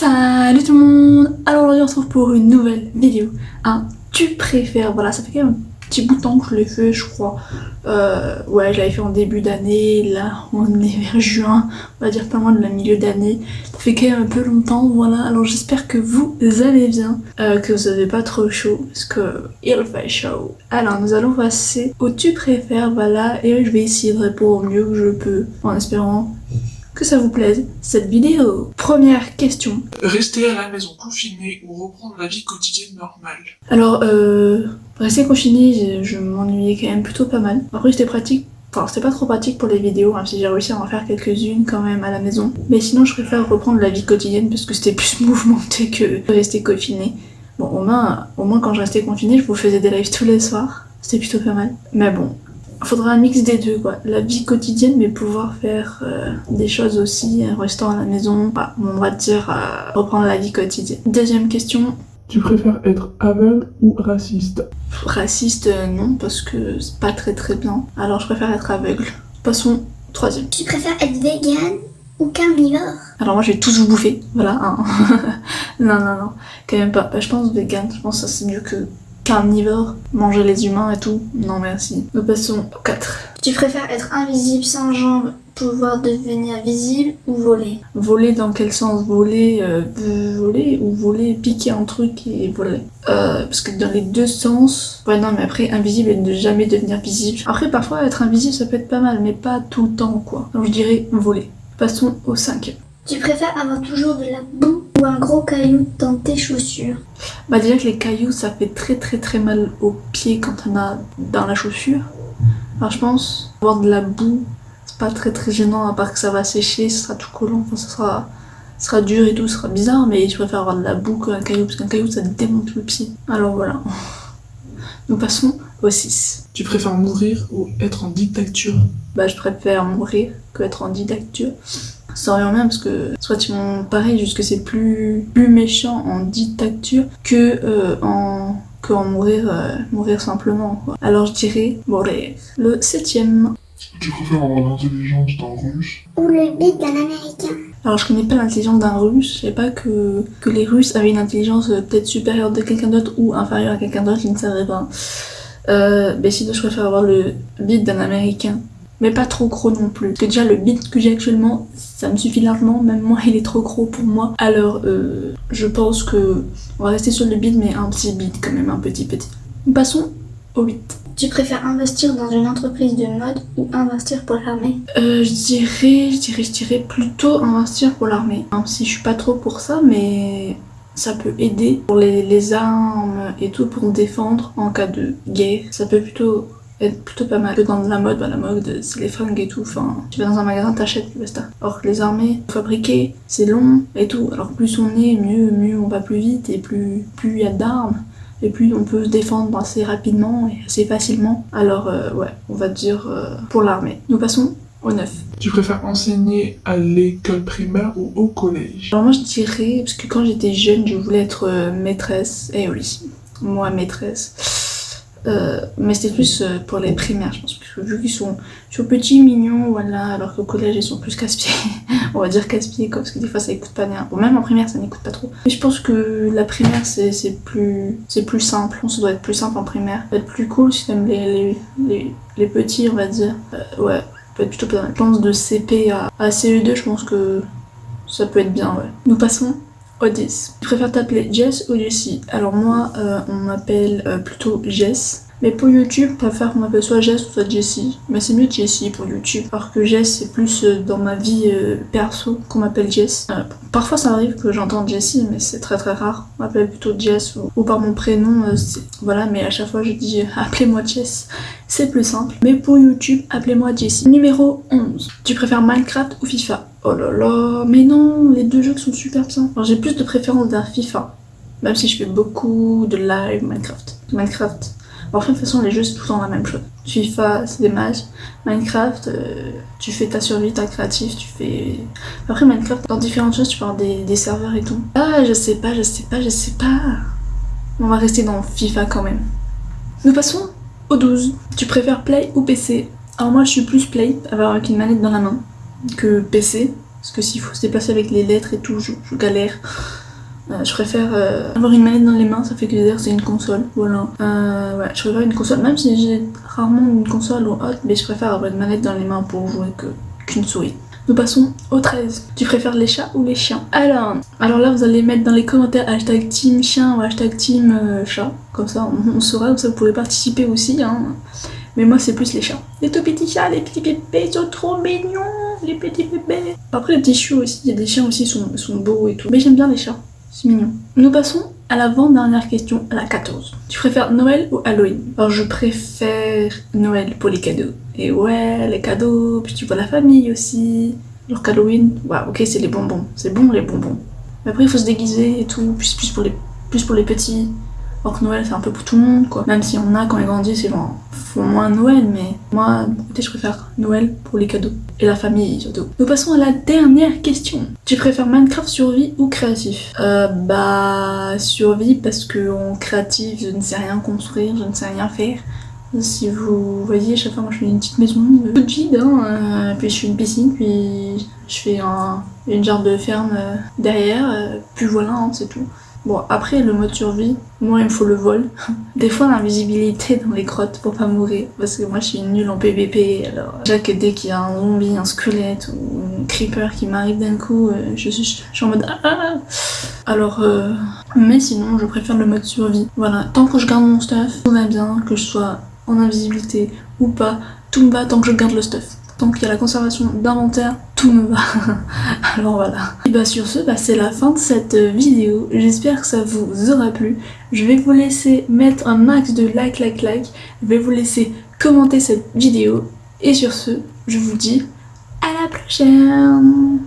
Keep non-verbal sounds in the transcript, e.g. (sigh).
Salut tout le monde. Alors aujourd'hui on se retrouve pour une nouvelle vidéo, un tu préfères, voilà ça fait quand même un petit bout de temps que je l'ai fait je crois, euh, ouais je l'avais fait en début d'année, là on est vers juin, on va dire pas moins de la milieu d'année, ça fait quand même un peu longtemps, voilà, alors j'espère que vous allez bien, euh, que vous avez pas trop chaud, parce que il fait chaud. Alors nous allons passer au tu préfères, voilà, et je vais essayer de répondre au mieux que je peux, en espérant que ça vous plaise cette vidéo? Première question. Rester à la maison confiné ou reprendre la vie quotidienne normale? Alors, euh, rester confiné, je, je m'ennuyais quand même plutôt pas mal. Après, c'était pratique. Enfin, c'était pas trop pratique pour les vidéos, même si j'ai réussi à en faire quelques-unes quand même à la maison. Mais sinon, je préfère reprendre la vie quotidienne parce que c'était (laughs) plus mouvementé que rester confiné. Bon, au moins, au moins quand je restais confiné, je vous faisais des lives tous les soirs. C'était plutôt pas mal. Mais bon, faudra un mix des deux quoi. La vie quotidienne mais pouvoir faire euh, des choses aussi en restant à la maison. Bah, on va dire euh, reprendre la vie quotidienne. Deuxième question. Tu préfères être aveugle ou raciste? Raciste euh, non parce que c'est pas très très bien. Alors je préfère être aveugle. Passons troisième. Tu préfères être vegan ou carnivore? Alors moi je vais tous vous bouffer, voilà. hein. (laughs) non non non, quand même pas. Bah, je pense vegan, je pense que ça c'est mieux que carnivore, manger les humains et tout. Non merci. Nous passons au 4. Tu préfères être invisible sans jambes, pouvoir devenir visible ou voler? Voler dans quel sens? Voler, euh, voler ou voler, piquer un truc et voler? Euh, Parce que dans les deux sens, ouais non mais après invisible et ne jamais devenir visible. Après parfois être invisible ça peut être pas mal mais pas tout le temps quoi. Donc je dirais voler. Passons au 5. Tu préfères avoir toujours de la boue ou un gros caillou dans tes chaussures Bah déjà que les cailloux ça fait très très très mal aux pieds quand on a dans la chaussure. Alors je pense avoir de la boue c'est pas très très gênant à part que ça va sécher, ce sera tout collant, enfin ça sera, ça sera dur et tout, ce sera bizarre mais je préfère avoir de la boue qu'un caillou parce qu'un caillou ça démonte le pied. Alors voilà. (laughs) Nous passons au 6. Tu préfères mourir ou être en dictature? Bah je préfère mourir que être en dictature. Ça revient bien parce que soit ils m'ont pareil juste que c'est plus, plus méchant en dictature que euh, en que en mourir euh, mourir simplement quoi. Alors je dirais mourir. Le septième. Tu préfères avoir l'intelligence d'un russe Ou le bide d'un américain Alors je connais pas l'intelligence d'un russe, je sais pas que, que les russes avaient une intelligence euh, peut-être supérieure de quelqu'un d'autre ou inférieure à quelqu'un d'autre, je ne savais pas. Euh, mais sinon je préfère avoir le bide d'un américain. Mais pas trop gros non plus. Parce que déjà le bide que j'ai actuellement, ça me suffit largement. Même moi (laughs) il est trop gros pour moi. Alors euh, je pense que on va rester sur le bide mais un petit bide quand même, un petit petit. Passons au 8. Tu préfères investir dans une entreprise de mode ou investir pour l'armée? Euh, je dirais, je dirais, je dirais plutôt investir pour l'armée. Même si je suis pas trop pour ça, mais ça peut aider pour les, les armes et tout pour me défendre en cas de guerre. Ça peut plutôt être plutôt pas mal. Que dans la mode, bah, la mode c'est les fringues et tout. Enfin, tu vas dans un magasin, t'achètes, basta. Alors que les armées, fabriquer, c'est long et tout. Alors plus on est, mieux, mieux on va plus vite et plus plus il y a d'armes et plus on peut se défendre assez rapidement et assez facilement. Alors euh, ouais, on va dire euh, pour l'armée. Nous passons au 9. Tu préfères enseigner à l'école primaire ou au collège? Alors moi je dirais, parce que quand j'étais jeune je voulais être euh, maîtresse, et oui, moi maîtresse. Euh, mais c'était plus euh, pour les primaires je pense, parce que vu qu'ils sont, sont petits, mignons, voilà, alors qu'au collège ils sont plus casse-pieds, (laughs) on va dire casse-pieds quoi, parce que des fois ça écoute pas bien. Bon même en primaire ça n'écoute pas trop. Mais je pense que la primaire c'est plus, plus simple, ça doit être plus simple en primaire. Ça être plus cool si t'aimes les, les, les, petits on va dire, Euh, ouais, peut être plutôt pas mal. Je pense de CP à, à CE2 je pense que ça peut être bien ouais. Nous passons 10. Tu préfères t'appeler Jess ou Jessie Alors moi, euh, on m'appelle euh, plutôt Jess. Mais pour YouTube, préfère qu'on m'appelle soit Jess ou soit Jessie. Mais c'est mieux Jessie pour YouTube. Alors que Jess, c'est plus euh, dans ma vie euh, perso qu'on m'appelle Jess. Euh, parfois ça arrive que j'entende Jessie, mais c'est très très rare. On m'appelle plutôt Jess ou, par mon prénom. voilà, mais à chaque fois je dis (laughs) appelez-moi Jess. C'est plus simple. Mais pour YouTube, appelez-moi Jessie. Numéro 11. Tu préfères Minecraft ou FIFA? Oh là là, mais non, les deux jeux sont super. Alors j'ai plus de préférence vers FIFA. Même si je fais beaucoup de live Minecraft. Minecraft. Enfin, de toute façon, les jeux, c'est tout le temps la même chose. FIFA, c'est des matchs. Minecraft, euh, tu fais ta survie, ta créatif, tu fais... Après, Minecraft, dans différentes choses, tu avoir des, serveurs et tout. Ah, je sais pas, je sais pas, je sais pas. On va rester dans FIFA quand même. Nous passons au 12. Tu préfères Play ou PC Alors moi, je suis plus Play, avoir avec une manette dans la main, que PC. Parce que s'il faut se déplacer avec les lettres et tout, je galère. Euh, je préfère euh, avoir une manette dans les mains, ça fait que dire c'est une console, voilà. Euh, ouais, je préfère une console, même si j'ai rarement une console ou autre, mais je préfère avoir une manette dans les mains pour jouer qu'une souris. Nous passons au 13. Tu préfères les chats ou les chiens? Alors, alors là, vous allez mettre dans les commentaires hashtag team chien ou hashtag team euh, chat. Comme ça, on, on saura, ça vous pouvez participer aussi. Hein. Mais moi, c'est plus les chats. Les tout petits chats, les petits bébés, ils sont trop mignons, les petits bébés. Après, les petits chiots aussi, il y a des chiens aussi, sont, sont beaux et tout. Mais j'aime bien les chats, c'est mignon. Nous passons à l'avant-dernière question, à la 14. Tu préfères Noël ou Halloween? Alors, je préfère Noël pour les cadeaux. Et ouais, les cadeaux, puis tu vois la famille aussi. Alors qu'Halloween, ouais, ok, c'est les bonbons. C'est bon les bonbons. Mais après, il faut se déguiser et tout, plus, plus, pour, les, plus pour les petits. Or que Noël, c'est un peu pour tout le monde, quoi. Même si on a, quand ils grandissent, ils vont, font moins Noël, mais moi, écoutez, je préfère Noël pour les cadeaux. Et la famille, surtout. Nous passons à la dernière question. Tu préfères Minecraft survie ou créatif? Euh, bah, survie, parce que en créatif, je ne sais rien construire, je ne sais rien faire. Si vous voyez, chaque fois, moi, je fais une petite maison toute vide, hein, euh, puis je fais une piscine, puis je fais un, une genre de ferme euh, derrière, euh, puis voilà, hein, c'est tout. Bon, après, le mode survie, moi, il me faut le vol. (laughs) Des fois, l'invisibilité dans les grottes pour pas mourir. Parce que moi, je suis nulle en PVP. Alors, déjà que dès qu'il y a un zombie, un squelette ou un creeper qui m'arrive d'un coup, euh, je, suis, je suis en mode ah, ah. Alors, euh, mais sinon, je préfère le mode survie. Voilà, tant que je garde mon stuff, tout va bien, que je sois en invisibilité ou pas, tout me va tant que je garde le stuff. Tant qu'il y a la conservation d'inventaire, tout me va. (laughs) Alors voilà. Et bah sur ce, bah c'est la fin de cette euh, vidéo. J'espère que ça vous aura plu. Je vais vous laisser mettre un max de like, like, like. Je vais vous laisser commenter cette vidéo. Et sur ce, je vous dis à la prochaine